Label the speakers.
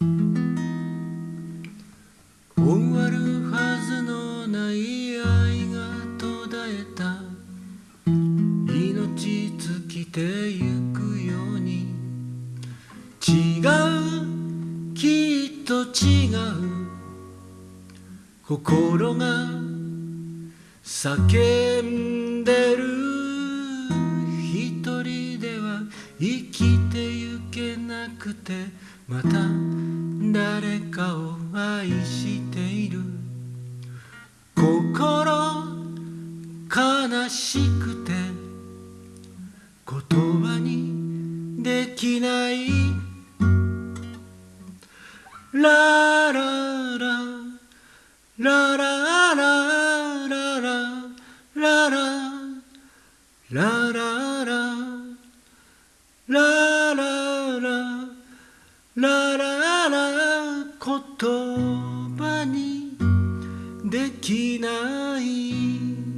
Speaker 1: 終わるはずのない愛が途絶えた。命尽きてゆくように。違うきっと違う。心が叫んでる。一人では生きてゆけなくて。また誰かを愛している。心悲しくて言葉にできない。ラララララララララララララ言葉にできない。